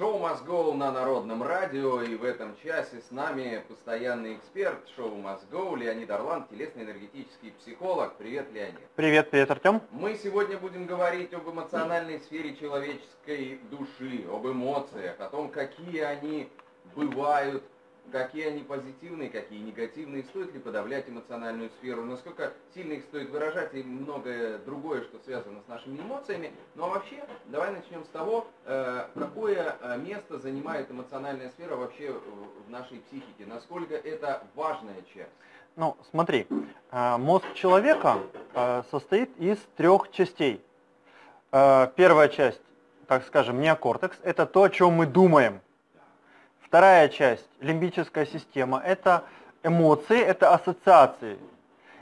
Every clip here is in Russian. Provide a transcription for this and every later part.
Шоу «Мозгоу» на Народном радио, и в этом часе с нами постоянный эксперт шоу «Мозгоу» Леонид Орлан, телесно-энергетический психолог. Привет, Леонид. Привет, привет, Артем. Мы сегодня будем говорить об эмоциональной сфере человеческой души, об эмоциях, о том, какие они бывают, какие они позитивные, какие негативные, стоит ли подавлять эмоциональную сферу, насколько сильно их стоит выражать и многое другое, что связано с нашими эмоциями. Ну а вообще, давай начнем с того, э, какое э, место занимает эмоциональная сфера вообще в нашей психике, насколько это важная часть. Ну, смотри, э, мозг человека состоит из трех частей. Первая часть, так скажем, неокортекс, это то, о чем мы думаем – Вторая часть, лимбическая система, это эмоции, это ассоциации.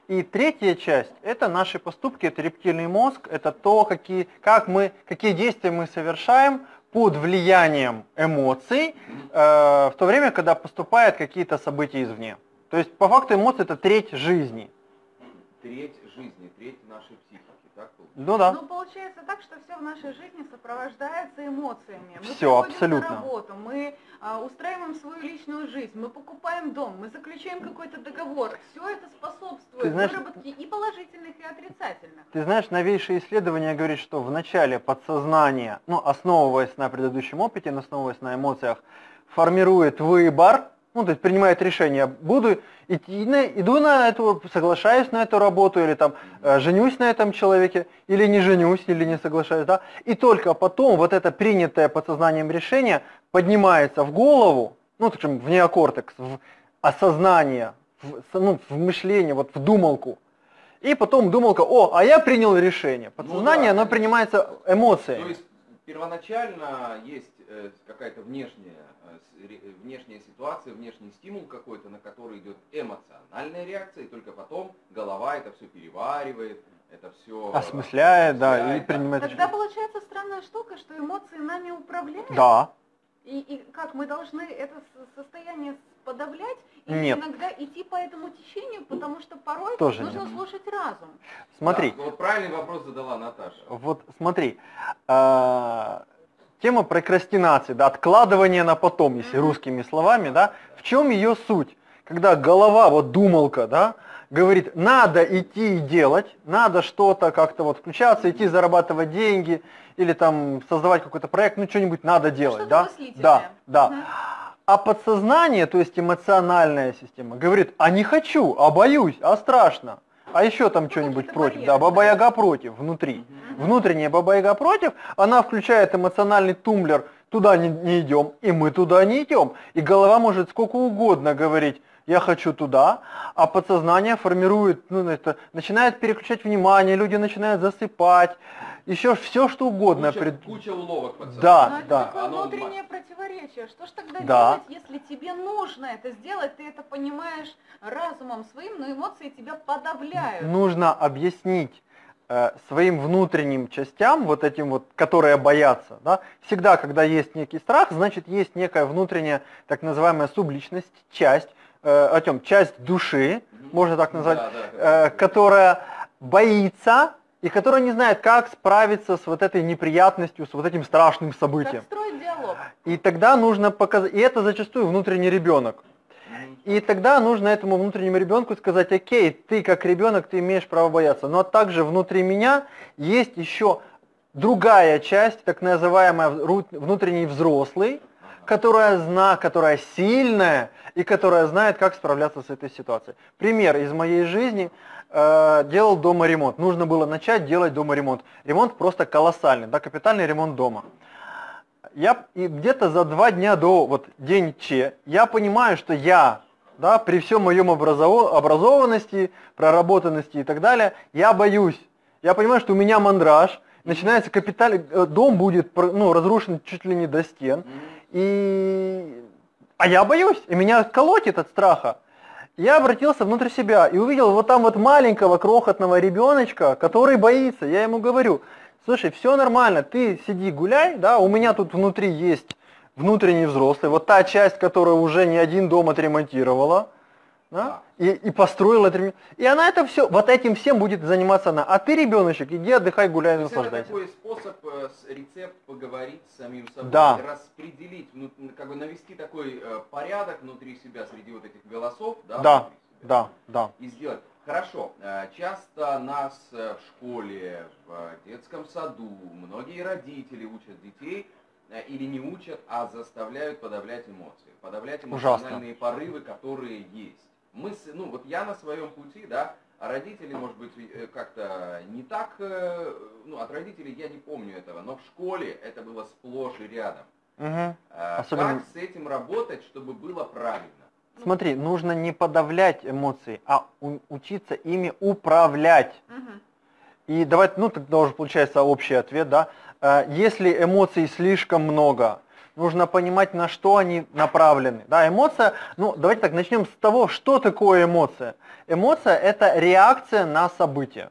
И третья часть, это наши поступки, это рептильный мозг, это то, какие, как мы, какие действия мы совершаем под влиянием эмоций, э, в то время, когда поступают какие-то события извне. То есть, по факту, эмоции это треть жизни. Треть жизни, треть нашей психики. Ну да. Ну получается так, что все в нашей жизни сопровождается эмоциями. Мы все, абсолютно. на работу, мы а, устраиваем свою личную жизнь, мы покупаем дом, мы заключаем какой-то договор. Все это способствует знаешь, выработке и положительных, и отрицательных. Ты знаешь, новейшее исследование говорит, что в начале подсознание, ну основываясь на предыдущем опыте, основываясь на эмоциях, формирует выбор, ну, то есть принимает решение, буду идти, на, иду на эту, соглашаюсь на эту работу, или там э, женюсь на этом человеке, или не женюсь, или не соглашаюсь, да, и только потом вот это принятое подсознанием решение поднимается в голову, ну, скажем, в неокортекс, в осознание, в, ну, в мышление, вот в думалку, и потом думалка, о, а я принял решение. Ну Подсознание, ну, да, оно принимается эмоциями. То есть первоначально есть э, какая-то внешняя внешняя ситуация, внешний стимул какой-то, на который идет эмоциональная реакция, и только потом голова это все переваривает, это все осмысляет, да, и принимает. Тогда получается странная штука, что эмоции нами управляют. Да. И, и как мы должны это состояние подавлять и нет. иногда идти по этому течению, потому что порой Тоже нужно нет. слушать разум. Смотри. Да, вот правильный вопрос задала Наташа. Вот смотри. А тема прокрастинации, да, откладывание на потом, если русскими словами, да, в чем ее суть? Когда голова, вот думалка, да, говорит, надо идти и делать, надо что-то как-то вот включаться, идти зарабатывать деньги, или там создавать какой-то проект, ну что-нибудь надо делать, да? Да, да. А подсознание, то есть эмоциональная система, говорит, а не хочу, а боюсь, а страшно. А еще там что-нибудь против, да, баба-яга против, внутри. Внутренняя баба-яга против, она включает эмоциональный тумблер, туда не, не идем, и мы туда не идем. И голова может сколько угодно говорить, я хочу туда, а подсознание формирует, ну, это, начинает переключать внимание, люди начинают засыпать, еще все что угодно. Куча, пред... куча уловок подсознания. Да, Но да. Это такое внутреннее противоречие. Что ж тогда да. делать, если тебе нужно это сделать, ты это понимаешь разумом своим, но эмоции тебя подавляют? Нужно объяснить э, своим внутренним частям, вот этим вот, которые боятся, да, всегда, когда есть некий страх, значит, есть некая внутренняя, так называемая субличность, часть, Артем, часть души, можно так назвать, да, да, э, которая боится и которая не знает, как справиться с вот этой неприятностью, с вот этим страшным событием. Как строить диалог. И тогда нужно показать, и это зачастую внутренний ребенок. И тогда нужно этому внутреннему ребенку сказать, окей, ты как ребенок, ты имеешь право бояться. Но также внутри меня есть еще другая часть, так называемая внутренний взрослый, которая зна, которая сильная и которая знает, как справляться с этой ситуацией. Пример из моей жизни – э, делал дома ремонт. Нужно было начать делать дома ремонт. Ремонт просто колоссальный, да, капитальный ремонт дома. Я где-то за два дня до вот день Че, я понимаю, что я, да, при всем моем образов... образованности, проработанности и так далее, я боюсь. Я понимаю, что у меня мандраж, начинается капитальный, э, дом будет ну, разрушен чуть ли не до стен. И... А я боюсь, и меня колотит от страха я обратился внутрь себя и увидел вот там вот маленького крохотного ребеночка, который боится. Я ему говорю, слушай, все нормально, ты сиди гуляй, да, у меня тут внутри есть внутренний взрослый, вот та часть, которая уже не один дом отремонтировала, Да? И, и построил это. И она это все, вот этим всем будет заниматься она. А ты, ребеночек, иди отдыхай, гуляй, наслаждайся. Это такой способ, э, рецепт поговорить с самим собой, да. распределить, ну, как бы навести такой э, порядок внутри себя среди вот этих голосов, да? Да, да, да. И сделать. Хорошо, э, часто нас в школе, в детском саду, многие родители учат детей или не учат, а заставляют подавлять эмоции, подавлять эмоциональные Ужасно. порывы, которые есть мы, ну вот я на своем пути, да, а родители, может быть, э, как-то не так, э, ну от родителей я не помню этого, но в школе это было сплошь и рядом. Угу. Особенно... Как с этим работать, чтобы было правильно? Смотри, нужно не подавлять эмоции, а учиться ими управлять. Угу. И давайте, ну тогда уже получается общий ответ, да. Э, если эмоций слишком много, нужно понимать, на что они направлены. Да, эмоция, ну давайте так, начнем с того, что такое эмоция. Эмоция – это реакция на событие.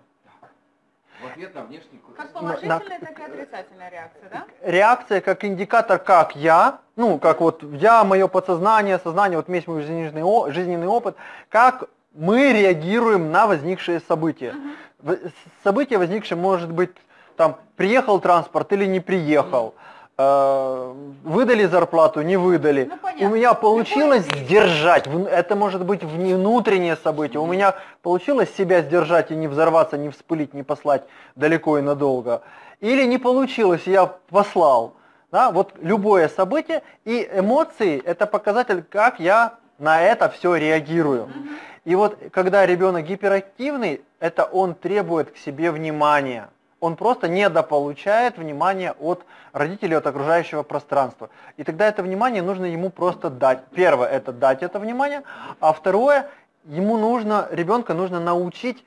В ответ на внешний Как положительная, на, так и отрицательная реакция, да? Реакция как индикатор, как я, ну, как вот я, мое подсознание, сознание, вот весь мой жизненный, жизненный опыт, как мы реагируем на возникшие события. Угу. Событие возникшее может быть, там, приехал транспорт или не приехал. Угу выдали зарплату, не выдали. Ну, у меня получилось сдержать, это может быть внутреннее событие, у меня получилось себя сдержать и не взорваться, не вспылить, не послать далеко и надолго. Или не получилось, я послал. Да? Вот любое событие и эмоции это показатель, как я на это все реагирую. И вот когда ребенок гиперактивный, это он требует к себе внимания он просто недополучает внимания от родителей, от окружающего пространства. И тогда это внимание нужно ему просто дать. Первое – это дать это внимание, а второе – ему нужно, ребенка нужно научить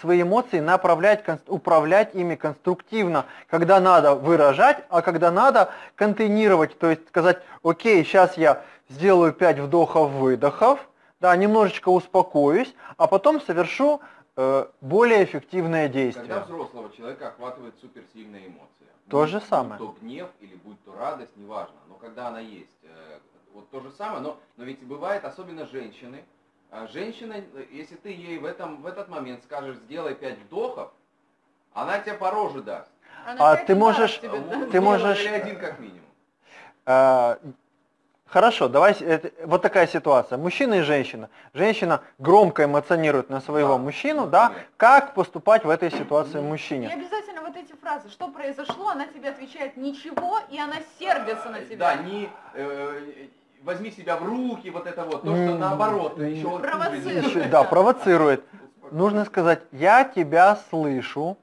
свои эмоции направлять, управлять ими конструктивно, когда надо выражать, а когда надо контейнировать, то есть сказать, окей, сейчас я сделаю 5 вдохов-выдохов, да, немножечко успокоюсь, а потом совершу более эффективное действие. Когда взрослого человека охватывает суперсильная эмоция. То будь, же самое. Будь то гнев или будь то радость, неважно. Но когда она есть, э, вот то же самое, но, но ведь бывает, особенно женщины, а женщина, если ты ей в, этом, в этот момент скажешь, сделай пять вдохов, она тебе по роже даст. Она а ты можешь, тебе, ты можешь, или один как минимум. Хорошо, давай, это, вот такая ситуация. Мужчина и женщина. Женщина громко эмоционирует на своего да. мужчину, да? Как поступать в этой ситуации мужчине? И обязательно вот эти фразы, что произошло, она тебе отвечает ничего, и она сердится на тебя. Да, не э, возьми себя в руки, вот это вот, то, что наоборот, еще провоцирует. Да, провоцирует. Нужно сказать, я тебя слышу,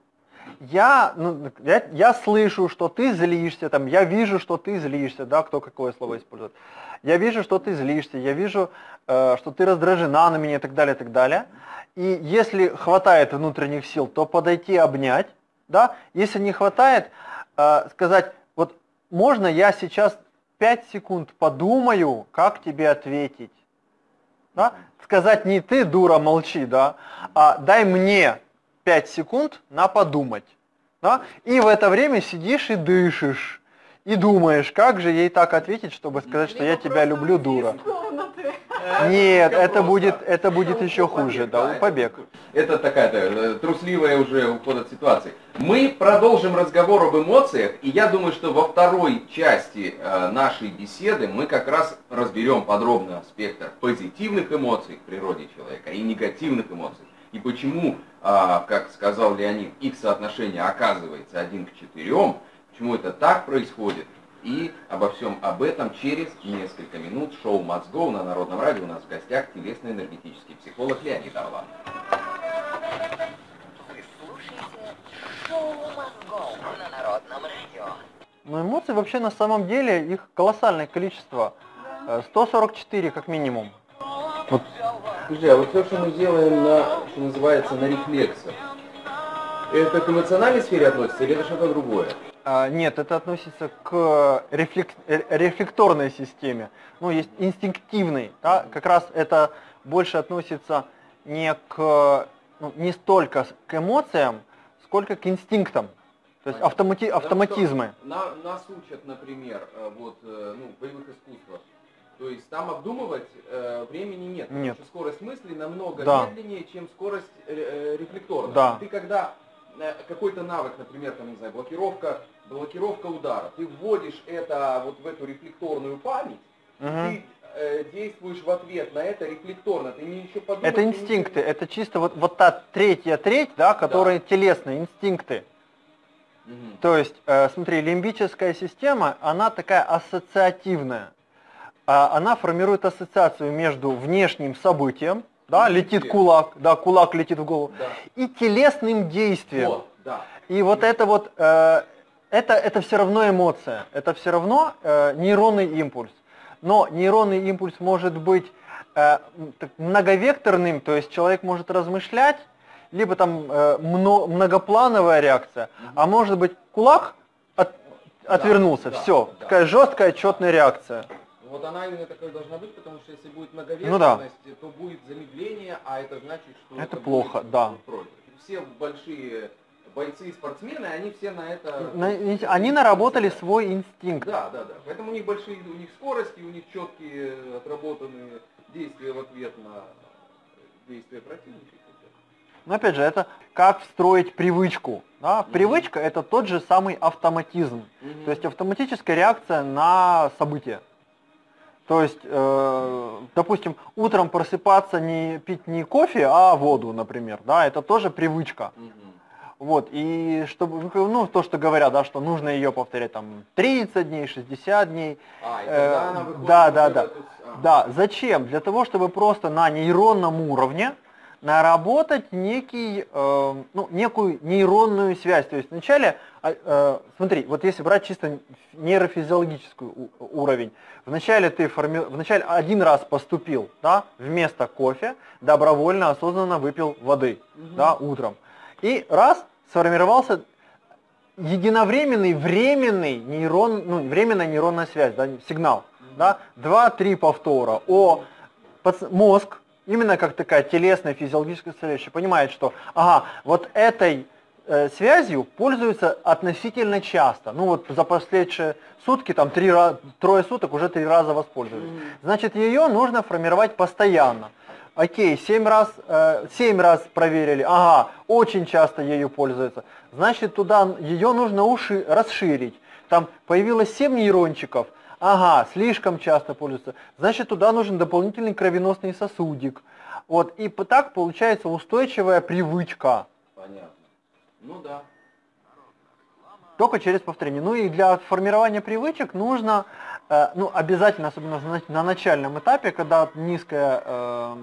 я, ну, я, я слышу, что ты злишься, там, я вижу, что ты злишься, да, кто какое слово использует. Я вижу, что ты злишься, я вижу, э, что ты раздражена на меня и так далее, и так далее. И если хватает внутренних сил, то подойти обнять, да. Если не хватает, э, сказать, вот можно я сейчас 5 секунд подумаю, как тебе ответить. Да? Сказать не ты, дура, молчи, да, а дай мне 5 секунд на подумать. Да? И в это время сидишь и дышишь. И думаешь, как же ей так ответить, чтобы сказать, что я тебя люблю, дура. Нет, это будет, это будет еще хуже, да, побег. Это такая трусливая уже уход от ситуации. Мы продолжим разговор об эмоциях, и я думаю, что во второй части э, нашей беседы мы как раз разберем подробно спектр позитивных эмоций в природе человека и негативных эмоций и почему, а, как сказал Леонид, их соотношение оказывается один к четырем, почему это так происходит, и обо всем об этом через несколько минут шоу «Мозгов» на Народном радио. У нас в гостях телесно-энергетический психолог Леонид Орлан. Вы слушаете шоу Народном радио. Но эмоции вообще на самом деле, их колоссальное количество. 144 как минимум. Вот а вот все, что мы делаем на, что называется, на рефлексах, это к эмоциональной сфере относится или это что-то другое? А, нет, это относится к рефлек... Э, рефлекторной системе. Ну, есть инстинктивный, да, как раз это больше относится не к, ну, не столько к эмоциям, сколько к инстинктам. То есть автомати... автоматизмы. На, нас учат, например, э, вот, э, ну, в боевых искусствах, То есть там обдумывать э, времени нет, нет. потому что скорость мысли намного да. медленнее, чем скорость э, э рефлекторная. Да. Ты когда э, какой-то навык, например, там, не знаю, блокировка, блокировка удара, ты вводишь это вот в эту рефлекторную память, угу. ты э, действуешь в ответ на это рефлекторно, ты не еще подумать... Это инстинкты, не... это чисто вот, вот та третья треть, да, которые да. телесные, инстинкты. Угу. То есть, э, смотри, лимбическая система, она такая ассоциативная. А, она формирует ассоциацию между внешним событием, да, летит кулак, да, кулак летит в голову, да. и телесным действием. Вот, да. И вот это вот, э, это, это все равно эмоция, это все равно э, нейронный импульс. Но нейронный импульс может быть э, многовекторным, то есть человек может размышлять, либо там э, мно, многоплановая реакция, угу. а может быть кулак от, отвернулся, да, все, да, такая жесткая четная реакция. Вот она именно такой должна быть, потому что если будет многовесность, ну, да. то будет замедление, а это значит, что это, это плохо, будет, да. Против. Все большие бойцы и спортсмены, они все на это... На, они наработали свой инстинкт. Да, да, да. Поэтому у них большие, у них скорости, у них четкие отработанные действия в ответ на действия противника. Но опять же, это как встроить привычку. Да? Привычка это тот же самый автоматизм. Mm-hmm. То есть автоматическая реакция на события. То есть, э, допустим, утром просыпаться, не пить не кофе, а воду, например, да, это тоже привычка. Угу. Вот, и чтобы, ну, то, что говорят, да, что нужно ее повторять там 30 дней, 60 дней. А, и тогда э, она выходит да, да, да. Эту... Да, зачем? Для того, чтобы просто на нейронном уровне наработать некий, э, ну, некую нейронную связь. То есть вначале, э, э, смотри, вот если брать чисто нейрофизиологический уровень, Вначале ты форми... вначале один раз поступил, да, вместо кофе, добровольно, осознанно выпил воды, угу. да, утром. И раз сформировался единовременный, временный нейрон, ну, временная нейронная связь, да, сигнал, угу. да, два-три повтора. О, мозг, именно как такая телесная физиологическая составляющая, понимает, что, ага, вот этой Э, связью пользуются относительно часто. Ну вот за последние сутки, там три, трое суток уже три раза воспользовались. Значит, ее нужно формировать постоянно. Окей, семь раз, э, 7 раз проверили, ага, очень часто ею пользуются. Значит, туда ее нужно уши расширить. Там появилось 7 нейрончиков, ага, слишком часто пользуются. Значит, туда нужен дополнительный кровеносный сосудик. Вот, и так получается устойчивая привычка. Понятно. Ну да. Только через повторение. Ну и для формирования привычек нужно, э, ну обязательно, особенно на начальном этапе, когда низкая, э,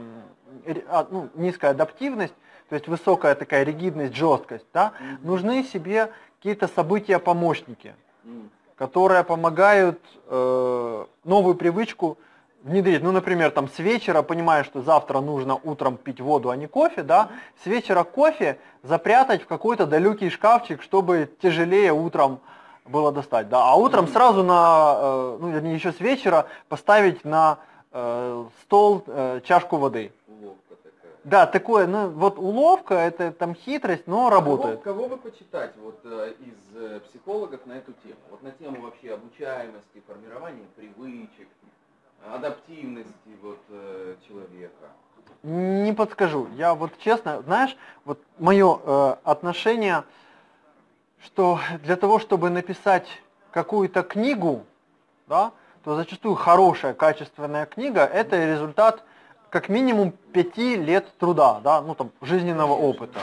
а, ну, низкая адаптивность, то есть высокая такая ригидность, жесткость, да, mm-hmm. нужны себе какие-то события-помощники, mm-hmm. Которые помогают э, новую привычку внедрить, ну, например, там с вечера, понимая, что завтра нужно утром пить воду, а не кофе, да, с вечера кофе запрятать в какой-то далекий шкафчик, чтобы тяжелее утром было достать, да, а утром сразу на, э, ну, вернее, еще с вечера поставить на э, стол э, чашку воды. Да, такое, ну, вот уловка, это там хитрость, но работает. Кого, кого вы почитать вот э, из э, психологов на эту тему? Вот на тему вообще обучаемости, формирования привычек, адаптивности вот, э, человека? Не подскажу. Я вот честно, знаешь, вот мое э, отношение, что для того, чтобы написать какую-то книгу, да, то зачастую хорошая, качественная книга – это результат как минимум пяти лет труда, да, ну там, жизненного опыта.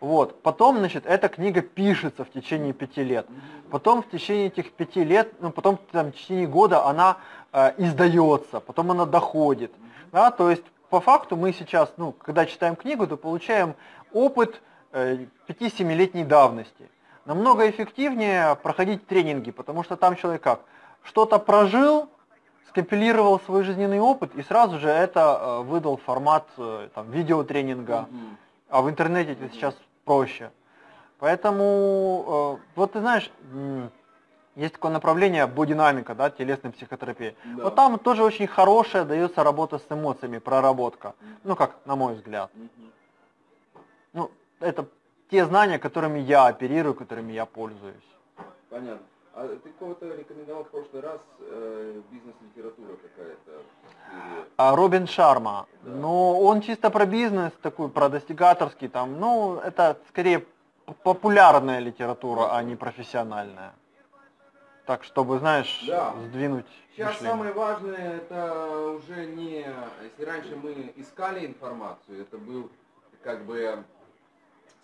Вот. Потом, значит, эта книга пишется в течение пяти лет. Потом в течение этих пяти лет, ну потом там, в течение года она э, издается, потом она доходит. Да? То есть по факту мы сейчас, ну, когда читаем книгу, то получаем опыт э, 5-7-летней давности. Намного эффективнее проходить тренинги, потому что там человек как? Что-то прожил, скомпилировал свой жизненный опыт и сразу же это э, выдал формат э, там, видеотренинга. А в интернете это сейчас проще. Поэтому, э, вот ты знаешь, есть такое направление бодинамика, да, телесной психотерапии. Да. Вот там тоже очень хорошая дается работа с эмоциями, проработка. Ну, как, на мой взгляд. Ну, это те знания, которыми я оперирую, которыми я пользуюсь. Понятно. А ты кого-то рекомендовал в прошлый раз э, бизнес-литература какая-то? А Робин Шарма. Да. Ну, он чисто про бизнес, такой, про достигаторский там. Ну, это скорее популярная литература, а не профессиональная. Так, чтобы, знаешь, да. сдвинуть Сейчас мышление. самое важное, это уже не... Если раньше мы искали информацию, это был, как бы,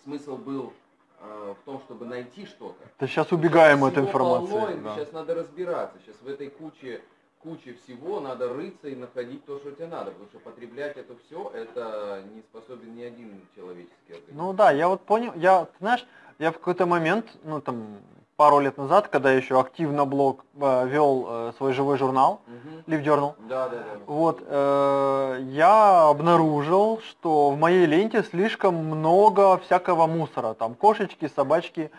смысл был в том, чтобы найти что-то. Да сейчас убегаем от информации. Полно, да. Сейчас надо разбираться. Сейчас в этой куче куче всего надо рыться и находить то, что тебе надо, потому что потреблять это все, это не способен ни один человеческий организм. Ну да, я вот понял, я, ты знаешь, я в какой-то момент, ну там, пару лет назад, когда я еще активно блог э, вел э, свой живой журнал, угу. Live Journal, да, да, да. вот, э, я обнаружил, что в моей ленте слишком много всякого мусора, там кошечки, собачки,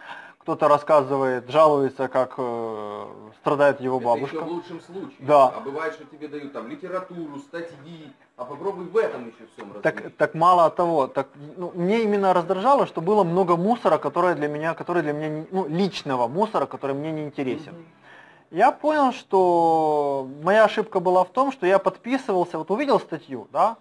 кто-то рассказывает, жалуется, как э, страдает его бабушка. Это еще в лучшем случае. Да. А бывает, что тебе дают там литературу, статьи, а попробуй в этом еще всем так, так мало того, так, ну, мне именно раздражало, что было много мусора, которое для меня, который для меня, ну, личного мусора, который мне не интересен. Угу. Я понял, что моя ошибка была в том, что я подписывался, вот увидел статью, да,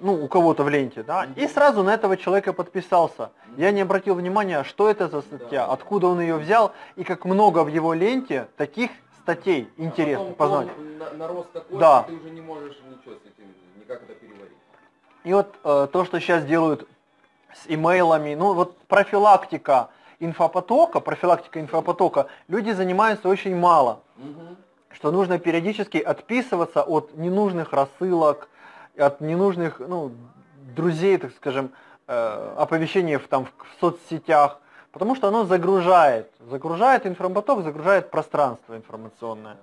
ну, у кого-то в ленте, да, и сразу на этого человека подписался. Я не обратил внимания, что это за статья, откуда он ее взял, и как много в его ленте таких статей интересных а познать. Нарос такой, да. ты уже не можешь ничего с этим, никак это переварить. И вот э, то, что сейчас делают с имейлами, ну вот профилактика инфопотока, профилактика инфопотока, люди занимаются очень мало. Угу. Что нужно периодически отписываться от ненужных рассылок, от ненужных ну, друзей, так скажем, э, оповещений в, там, в соцсетях, потому что оно загружает, загружает информаток, загружает пространство информационное.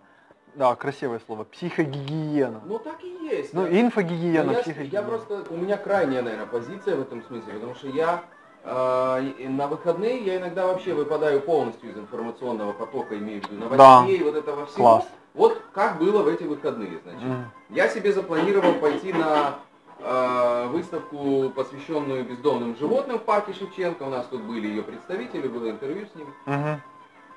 Да, красивое слово. Психогигиена. Ну так и есть. Ну, да. инфогигиена, я, психогигиена. Я просто, у меня крайняя, наверное, позиция в этом смысле, потому что я э, на выходные я иногда вообще выпадаю полностью из информационного потока, имею в виду новостей, да. вот этого всего. Класс. Вот как было в эти выходные, значит. Mm. Я себе запланировал пойти на э, выставку, посвященную бездомным животным в парке Шевченко. У нас тут были ее представители, было интервью с ними. Mm-hmm.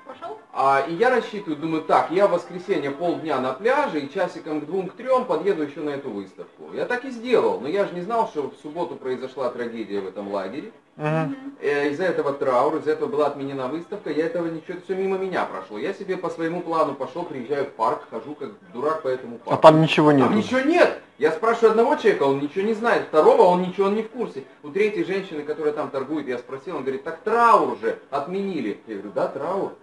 Пошел? А, и я рассчитываю, думаю, так, я в воскресенье полдня на пляже и часиком к двум, к трем подъеду еще на эту выставку. Я так и сделал, но я же не знал, что в субботу произошла трагедия в этом лагере. Uh-huh. Из-за этого траур, из-за этого была отменена выставка, я этого ничего, все мимо меня прошло. Я себе по своему плану пошел, приезжаю в парк, хожу как дурак по этому парку. А там ничего нет. Там ничего нет. Я спрашиваю одного человека, он ничего не знает, второго он ничего он не в курсе. У третьей женщины, которая там торгует, я спросил, он говорит, так траур уже отменили. Я говорю, да, траур.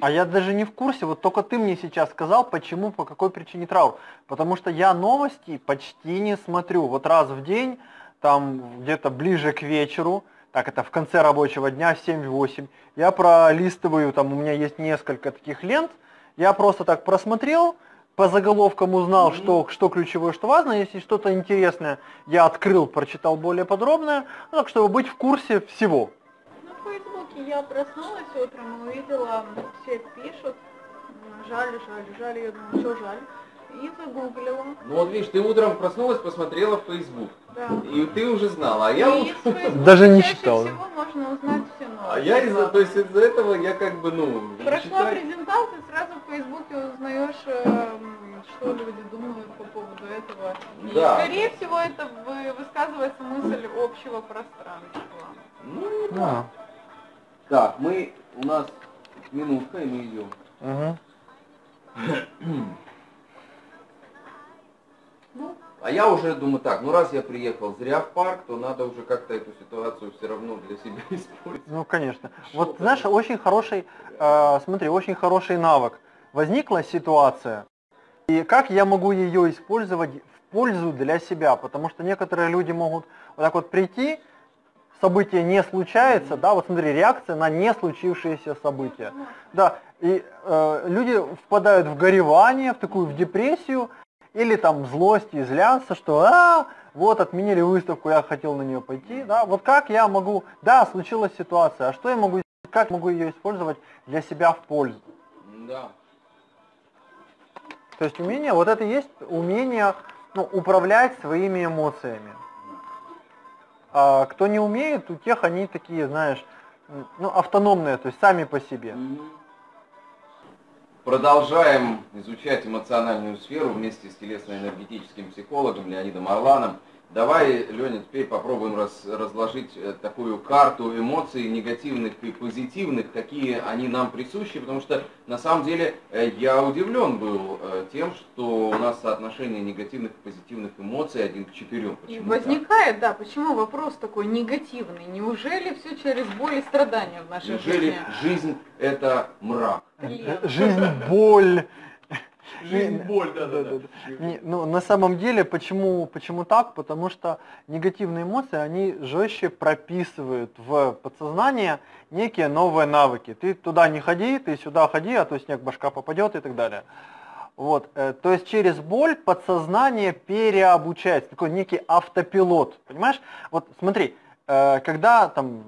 А я даже не в курсе, вот только ты мне сейчас сказал, почему, по какой причине траур. Потому что я новости почти не смотрю. Вот раз в день, там где-то ближе к вечеру, так это в конце рабочего дня, 7-8, я пролистываю, там у меня есть несколько таких лент, я просто так просмотрел, по заголовкам узнал, mm-hmm. что, что ключевое, что важно. Если что-то интересное, я открыл, прочитал более подробное, ну, так чтобы быть в курсе всего я проснулась утром и увидела, все пишут, жаль, жаль, жаль, я думаю, что жаль. И загуглила. Ну вот видишь, ты утром проснулась, посмотрела в Facebook. Да. И ты уже знала, а я и утром... Даже не читал. всего можно узнать все новости. А я из-за, то есть из-за этого я как бы, ну... Прошла читаю... презентация, сразу в Фейсбуке узнаешь, эм, что люди думают по поводу этого. И, да. скорее всего, это высказывается мысль общего пространства. Ну, да. Так, мы, у нас минутка, и мы идем. Ну, а я уже думаю так, ну раз я приехал зря в парк, то надо уже как-то эту ситуацию все равно для себя использовать. Ну, конечно. Что вот, знаешь, очень хороший, э, смотри, очень хороший навык. Возникла ситуация, и как я могу ее использовать в пользу для себя? Потому что некоторые люди могут вот так вот прийти, событие не случается, да, вот смотри, реакция на не случившееся событие. Да, и э, люди впадают в горевание, в такую в депрессию, или там злость и злятся, что а, вот отменили выставку, я хотел на нее пойти, да, вот как я могу, да, случилась ситуация, а что я могу, как могу ее использовать для себя в пользу? Да. То есть умение, вот это есть умение ну, управлять своими эмоциями. А кто не умеет, у тех они такие, знаешь, ну, автономные, то есть сами по себе. Продолжаем изучать эмоциональную сферу вместе с телесно-энергетическим психологом Леонидом Орланом. Давай, Леня, теперь попробуем раз, разложить э, такую карту эмоций негативных и позитивных, какие они нам присущи, потому что на самом деле э, я удивлен был э, тем, что у нас соотношение негативных и позитивных эмоций один к четырем. И возникает, так? да, почему вопрос такой негативный? Неужели все через боль и страдания в нашей Неужели жизни? жизнь это мрак? Жизнь, боль, Жизнь, боль, да, да, да. Ну, на самом деле, почему, почему так? Потому что негативные эмоции, они жестче прописывают в подсознание некие новые навыки. Ты туда не ходи, ты сюда ходи, а то снег башка попадет и так далее. Вот, э, то есть через боль подсознание переобучается, такой некий автопилот, понимаешь? Вот смотри, э, когда там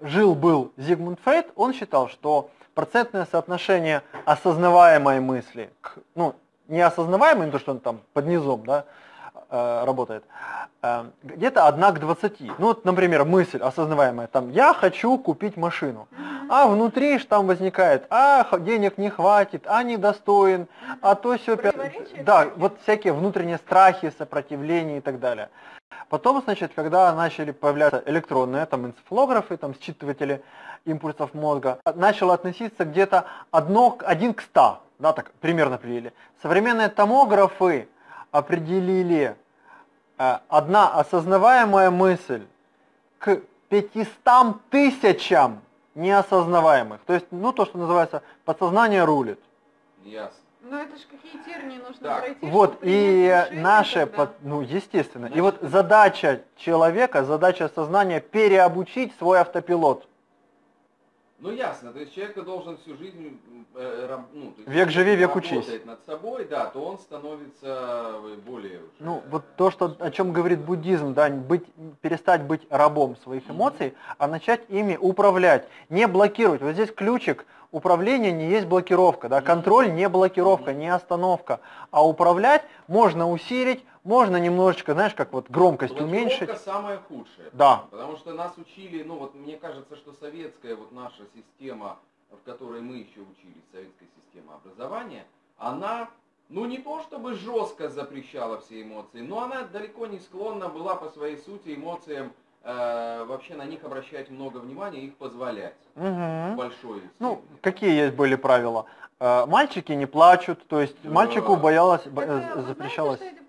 жил-был Зигмунд Фрейд, он считал, что процентное соотношение осознаваемой мысли к, ну, не осознаваемой, то, что он там под низом, да, э, работает, э, где-то 1 к 20. Ну вот, например, мысль осознаваемая, там, я хочу купить машину, а внутри ж там возникает, а денег не хватит, а недостоин, а то все... Да, вот всякие внутренние страхи, сопротивления и так далее. Потом, значит, когда начали появляться электронные, там, энцефалографы, там, считыватели импульсов мозга, начало относиться где-то один к 100, да, так примерно определили. Современные томографы определили э, одна осознаваемая мысль к 500 тысячам неосознаваемых. То есть, ну, то, что называется, подсознание рулит. Ясно. Ну это же какие тернии нужно так. пройти, Вот, и наше, под, ну естественно, Значит, и вот задача человека, задача сознания переобучить свой автопилот. Ну ясно, то есть человек должен всю жизнь, э, ну, то есть, век живи, век учись. над собой, да, то он становится более. Уже, ну вот то, что о чем говорит буддизм, да, быть, перестать быть рабом своих эмоций, mm-hmm. а начать ими управлять, не блокировать. Вот здесь ключик управление не есть блокировка, да, контроль не блокировка, не остановка, а управлять можно усилить, можно немножечко, знаешь, как вот громкость уменьшить. самое худшее. Да. Потому что нас учили, ну вот мне кажется, что советская вот наша система, в которой мы еще учились, советская система образования, она ну не то чтобы жестко запрещала все эмоции, но она далеко не склонна была по своей сути эмоциям э, вообще на них обращать много внимания и их позволять. Угу. Большой. Ну, какие есть были правила? Э, мальчики не плачут, то есть да. мальчику боялось, так, э, запрещалось. Знаете,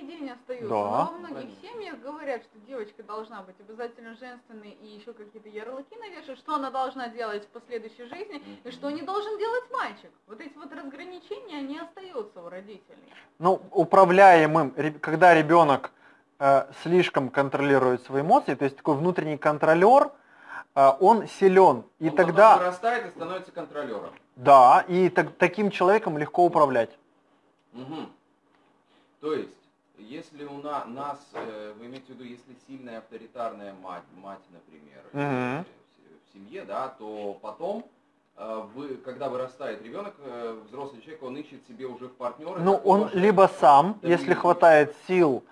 сей день остаются. Да. Но во многих Конечно. семьях говорят, что девочка должна быть обязательно женственной и еще какие-то ярлыки навешивать, что она должна делать в последующей жизни mm-hmm. и что не должен делать мальчик. Вот эти вот разграничения, они остаются у родителей. Ну, управляемым, когда ребенок Э, слишком контролирует свои эмоции, то есть такой внутренний контролер, э, он силен. И он тогда вырастает и становится контролером. Да, и так, таким человеком легко управлять. Угу. То есть, если у на, нас, э, вы имеете в виду, если сильная авторитарная мать, мать, например, угу. в семье, да, то потом вы, когда вырастает ребенок, взрослый человек, он ищет себе уже в партнера. Ну, он либо сам, если хватает сил,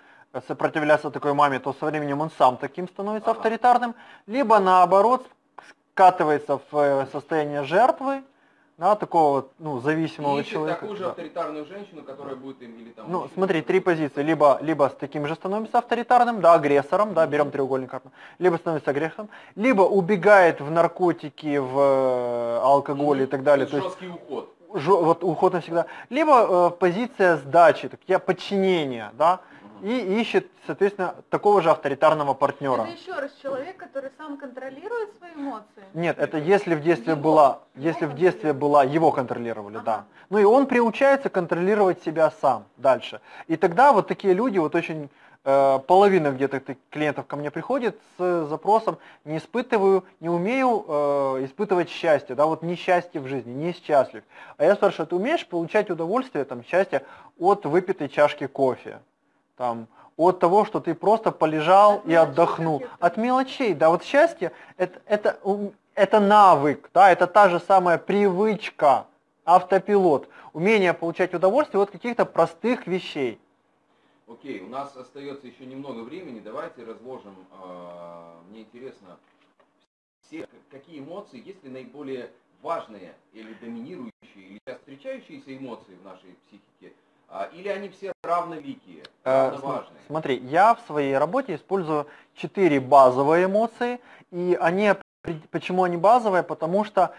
сопротивляться такой маме, то со временем он сам таким становится ага. авторитарным, либо наоборот скатывается в э, состояние жертвы, да, такого ну, зависимого и человека. такую же да. авторитарную женщину, которая будет им или там... Ну, смотри, три позиции. Либо, либо с таким же становится авторитарным, да, агрессором, да, берем треугольник карты, либо становится агрессором, либо убегает в наркотики, в э, алкоголь mm-hmm. и так далее. То жесткий есть, уход. Ж, вот уход навсегда. Либо э, позиция сдачи, так я подчинение, да, и ищет, соответственно, такого же авторитарного партнера. Это еще раз человек, который сам контролирует свои эмоции? Нет, это если в детстве его, была, если в детстве была, его контролировали, ага. да. Ну и он приучается контролировать себя сам дальше. И тогда вот такие люди, вот очень э, половина где-то клиентов ко мне приходит с запросом, не испытываю, не умею э, испытывать счастье, да, вот несчастье в жизни, не счастлив. А я спрашиваю, ты умеешь получать удовольствие, там, счастье от выпитой чашки кофе? Там, от того, что ты просто полежал от и отдохнул. От мелочей, да, вот счастье это, это, это навык, да, это та же самая привычка, автопилот, умение получать удовольствие от каких-то простых вещей. Окей, у нас остается еще немного времени, давайте разложим, э, мне интересно, все, какие эмоции, есть ли наиболее важные или доминирующие, или встречающиеся эмоции в нашей психике, а, или они все равновеликие, э, равноважные? Смотри, я в своей работе использую четыре базовые эмоции, и они, почему они базовые? Потому что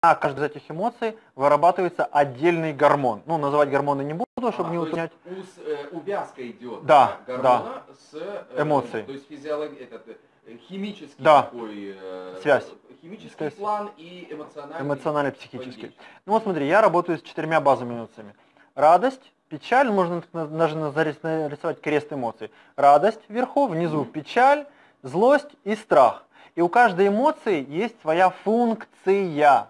на каждой из этих эмоций вырабатывается отдельный гормон. Ну, называть гормоны не буду, чтобы а, не уточнять. Ус, э, увязка идет да, гормона да. с э, эмоцией. То есть физиолог... этот, э, химический да. такой э, связь. Химический Связь. план и эмоциональный. Эмоционально-психический. Ну вот смотри, я работаю с четырьмя базовыми эмоциями. Радость, печаль, можно даже нарисовать крест эмоций. Радость вверху, внизу печаль, злость и страх. И у каждой эмоции есть своя функция.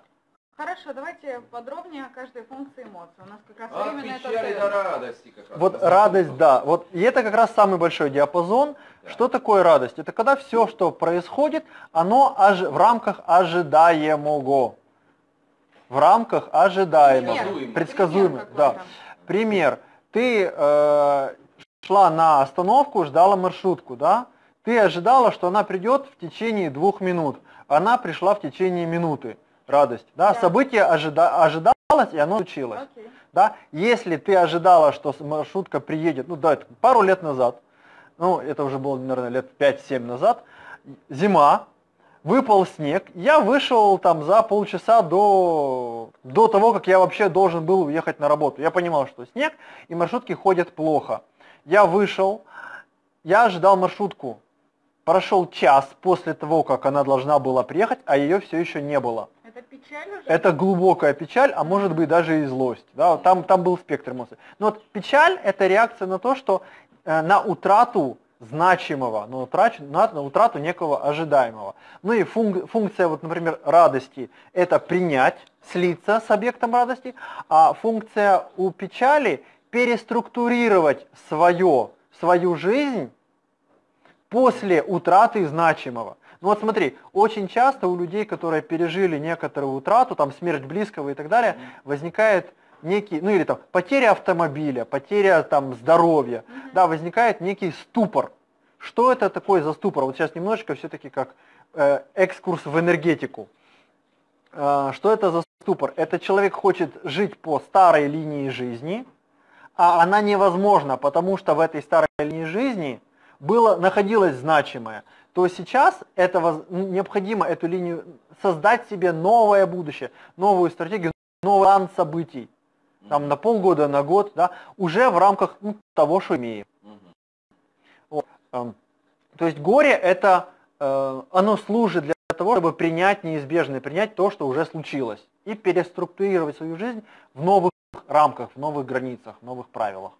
Хорошо, давайте подробнее о каждой функции эмоций. У нас как раз От временно это печали до радости как раз. Вот радость, да. Вот, и это как раз самый большой диапазон. Да. Что такое радость? Это когда все, что происходит, оно ож... в рамках ожидаемого. В рамках ожидаемого. Предсказуемо. Предсказуемо, да. Пример. Ты э, шла на остановку, ждала маршрутку, да? Ты ожидала, что она придет в течение двух минут. Она пришла в течение минуты. Радость. Да? Да. Событие ожида... ожидалось, и оно случилось. Окей. Да? Если ты ожидала, что маршрутка приедет, ну да, пару лет назад, ну это уже было, наверное, лет 5-7 назад, зима, выпал снег, я вышел там за полчаса до, до того, как я вообще должен был уехать на работу. Я понимал, что снег и маршрутки ходят плохо. Я вышел, я ожидал маршрутку. Прошел час после того, как она должна была приехать, а ее все еще не было. Это печаль уже? Это глубокая печаль, а может быть даже и злость. Да, там, там был спектр эмоций. Но вот печаль это реакция на то, что э, на утрату значимого, на утрату, на, на утрату некого ожидаемого. Ну и функ- функция, вот, например, радости – это принять, слиться с объектом радости, а функция у печали – переструктурировать свое, свою жизнь после утраты значимого. Ну вот смотри, очень часто у людей, которые пережили некоторую утрату, там смерть близкого и так далее, возникает некий, ну или там потеря автомобиля, потеря там здоровья, Мгм. да, возникает некий ступор. Что это такое за ступор? Вот сейчас немножечко все-таки как э, экскурс в энергетику. Э, что это за ступор? Это человек хочет жить по старой линии жизни, а она невозможна, потому что в этой старой линии жизни было, находилось значимое, то сейчас это воз- необходимо эту линию создать себе новое будущее, новую стратегию, новый план событий, там на полгода, на год, да, уже в рамках ну, того, что имеем. Мгм. Эм, То есть горе это, э, оно служит для того, чтобы принять неизбежное, принять то, что уже случилось, и переструктурировать свою жизнь в новых рамках, в новых границах, в новых правилах.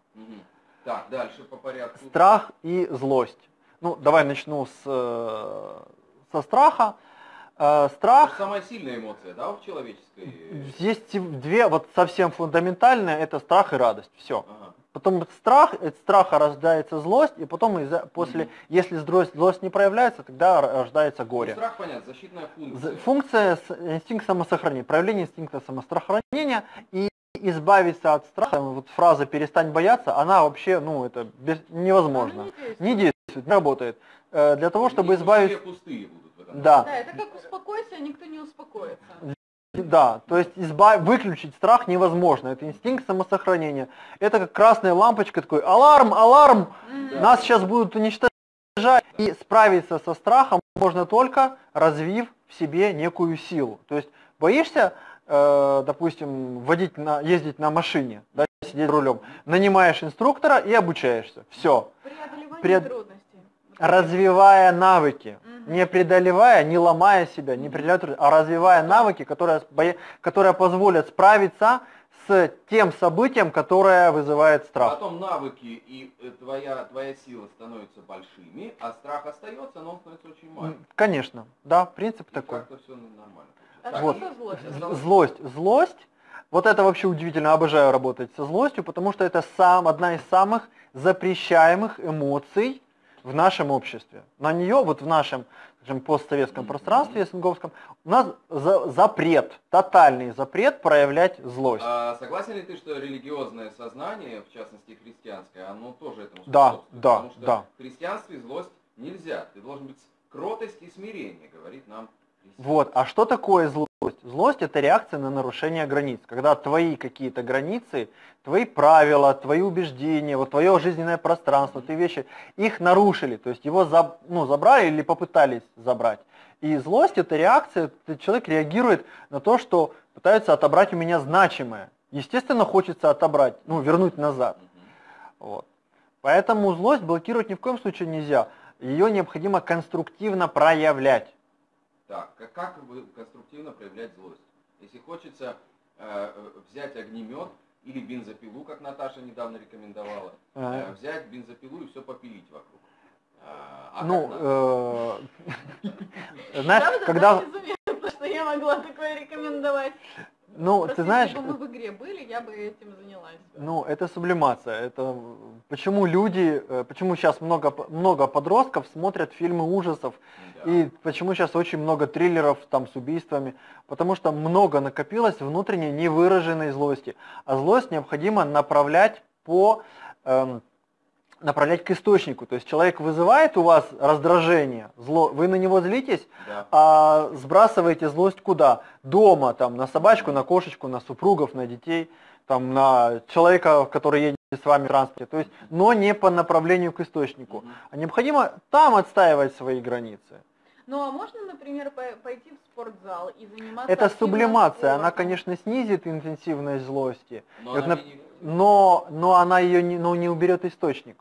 Так, дальше по порядку. Страх и злость. Ну, давай начну с, э, со страха. Э, Это Страх, самая сильная эмоция, да, в человеческой? есть две, вот совсем фундаментальные, это страх и радость, все. Ага. Потом страх, от страха рождается злость, и потом из-за- после, Мгм. если злость, злость не проявляется, тогда рождается Ну, горе. страх, понятно, защитная функция. Функция инстинкт самосохранения, проявление инстинкта самосохранения и избавиться от страха, вот фраза «перестань бояться», она вообще, ну, это без- невозможно. Она не действует. Не действует, не работает. Э, Для того, чтобы избавиться... пустые будут Да. Да, это как успокойся, а никто не успокоится. Да, то есть изба- выключить страх невозможно. Это инстинкт самосохранения. Это как красная лампочка, такой аларм, аларм, Мгм. нас сейчас будут уничтожать. И справиться со страхом можно только развив в себе некую силу. То есть боишься, э, допустим, водить на, ездить на машине, да, сидеть за рулем, нанимаешь инструктора и обучаешься. Все. Преодолевание Пред- трудностей. Развивая навыки. Мгм. Не преодолевая, не ломая себя, не преодолевая, а развивая навыки, которые, которые позволят справиться с тем событием, которое вызывает страх. Потом навыки и э, твоя, твоя сила становятся большими, а страх остается, но он становится очень маленьким. Конечно, да, принцип И такой. как-то все нормально. А Вот. злость? Злость. Злость, вот это вообще удивительно, обожаю работать со злостью, потому что это сам, одна из самых запрещаемых эмоций в нашем обществе. На нее, вот в нашем скажем, постсоветском пространстве СНГовском, у нас за- запрет, тотальный запрет проявлять злость. А согласен ли ты, что религиозное сознание, в частности христианское, оно тоже этому Да, способствует? да, Потому что да. в христианстве злость нельзя. Ты должен быть кротость и смирение, говорит нам Вот. А что такое злость? Злость это реакция на нарушение границ. Когда твои какие-то границы, твои правила, твои убеждения, вот твое жизненное пространство, ты вещи, их нарушили. То есть его заб, ну, забрали или попытались забрать. И злость это реакция, человек реагирует на то, что пытаются отобрать у меня значимое. Естественно, хочется отобрать, ну, вернуть назад. Вот. Поэтому злость блокировать ни в коем случае нельзя. Ее необходимо конструктивно проявлять. Так, как вы конструктивно проявлять злость? Если хочется э, взять огнемет или бензопилу, как Наташа недавно рекомендовала, э, взять бензопилу и все попилить вокруг. А, а ну, э, знаешь, когда... я могла такое рекомендовать. Ну, Просто ты знаешь... Если бы мы в игре были, я бы этим занялась. Ну, это сублимация. Это почему люди, э, почему сейчас много, много подростков смотрят фильмы ужасов, да. и почему сейчас очень много триллеров там с убийствами, потому что много накопилось внутренней невыраженной злости. А злость необходимо направлять по эм, направлять к источнику. То есть человек вызывает у вас раздражение, зло, вы на него злитесь, да. а сбрасываете злость куда? Дома, там, на собачку, на кошечку, на супругов, на детей, там, на человека, который едет с вами в транспорте. То есть, но не по направлению к источнику. А необходимо там отстаивать свои границы. Ну а можно, например, пойти в спортзал и заниматься Это сублимация, спортом? она, конечно, снизит интенсивность злости, но, она, не... но, но она ее не, но не уберет источник.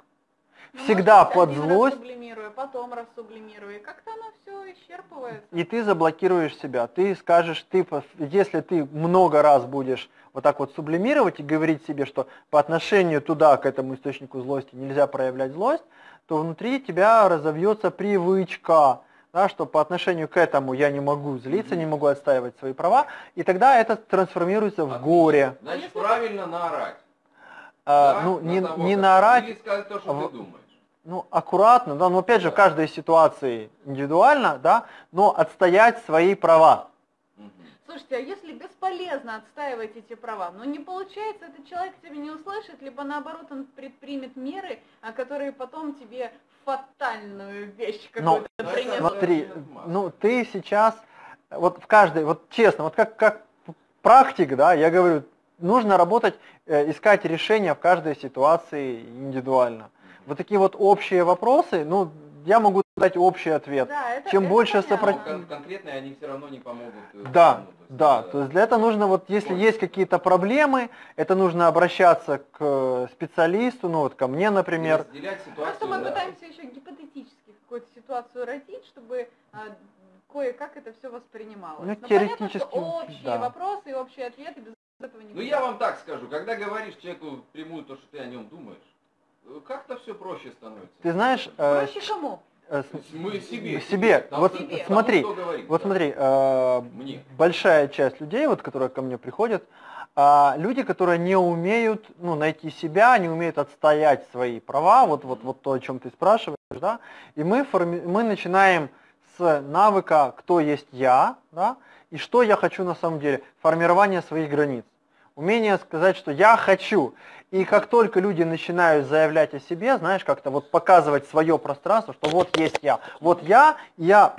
Ну, всегда под злость. Рассублимируя, потом рассублимируя, как-то оно все исчерпывается. И ты заблокируешь себя, ты скажешь, ты, если ты много раз будешь вот так вот сублимировать и говорить себе, что по отношению туда, к этому источнику злости нельзя проявлять злость, то внутри тебя разовьется привычка, да, что по отношению к этому я не могу злиться, mm-hmm. не могу отстаивать свои права, и тогда это трансформируется в горе. Значит, правильно наорать. А, да, ну, не, того, не наорать. Или сказать то, что в... ты думаешь ну, аккуратно, да, но опять же, в каждой ситуации индивидуально, да, но отстоять свои права. Слушайте, а если бесполезно отстаивать эти права, но не получается, этот человек тебя не услышит, либо наоборот он предпримет меры, а которые потом тебе фатальную вещь какую-то принесут. Смотри, ну ты сейчас, вот в каждой, вот честно, вот как, как практик, да, я говорю, нужно работать, э, искать решения в каждой ситуации индивидуально вот такие вот общие вопросы, ну, я могу дать общий ответ. Да, это, Чем это больше сопротивления... Конкретные они все равно не помогут. Э, да, да, то есть для этого нужно, вот если Ой. есть какие-то проблемы, это нужно обращаться к э, специалисту, ну вот ко мне, например. Ситуацию, Просто мы да. пытаемся еще гипотетически какую-то ситуацию родить, чтобы а, кое-как это все воспринималось. Ну, Но теоретически, понятно, что общие да. вопросы и общие ответы без этого не Ну я вам так скажу, когда говоришь человеку прямую то, что ты о нем думаешь, как-то все проще становится. Ты знаешь... Э, проще э, кому? Мы себе. Себе. Там вот себе. смотри, Тому, говорит, вот да. смотри, э, Мне. большая часть людей, вот, которые ко мне приходят, э, люди, которые не умеют ну, найти себя, не умеют отстоять свои права, вот, вот, вот то, о чем ты спрашиваешь, да, и мы, форми... мы начинаем с навыка «кто есть я», да, и что я хочу на самом деле, формирование своих границ. Умение сказать, что я хочу. И как только люди начинают заявлять о себе, знаешь, как-то вот показывать свое пространство, что вот есть я, вот я, я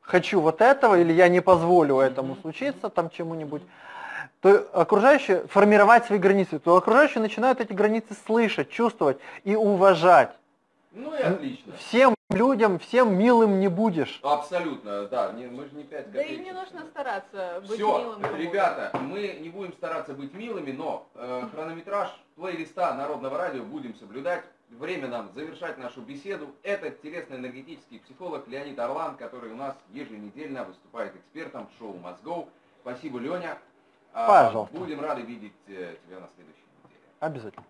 хочу вот этого, или я не позволю этому случиться, там чему-нибудь, то окружающие, формировать свои границы, то окружающие начинают эти границы слышать, чувствовать и уважать. Ну и отлично. Всем людям, всем милым не будешь. Абсолютно, да. Не, мы же не пять копеек. Да и не нужно стараться быть Все, милым. ребята, мы не будем стараться быть милыми, но э, хронометраж плейлиста Народного радио будем соблюдать. Время нам завершать нашу беседу. Это телесно-энергетический психолог Леонид Орлан, который у нас еженедельно выступает экспертом в шоу Мозгов. Спасибо, Леня. А, Пожалуйста. Будем рады видеть э, тебя на следующей неделе. Обязательно.